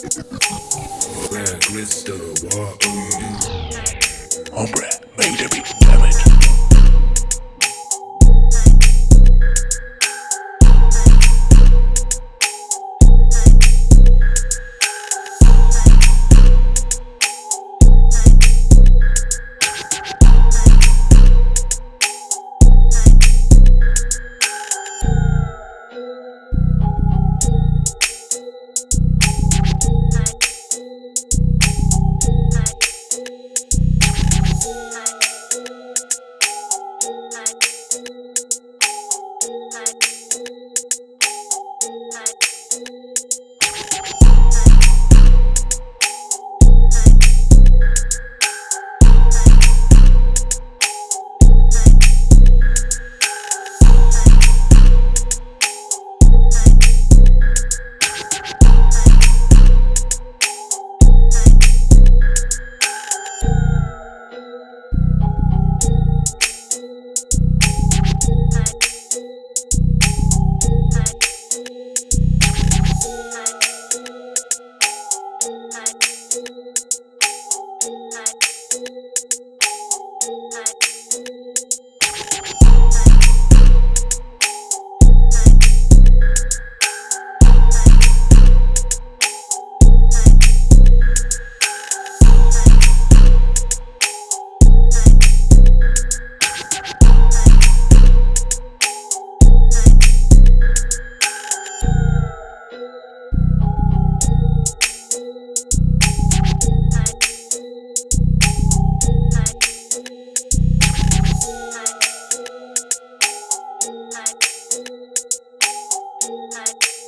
Black crystal water. Hombre, made it, damn Bye.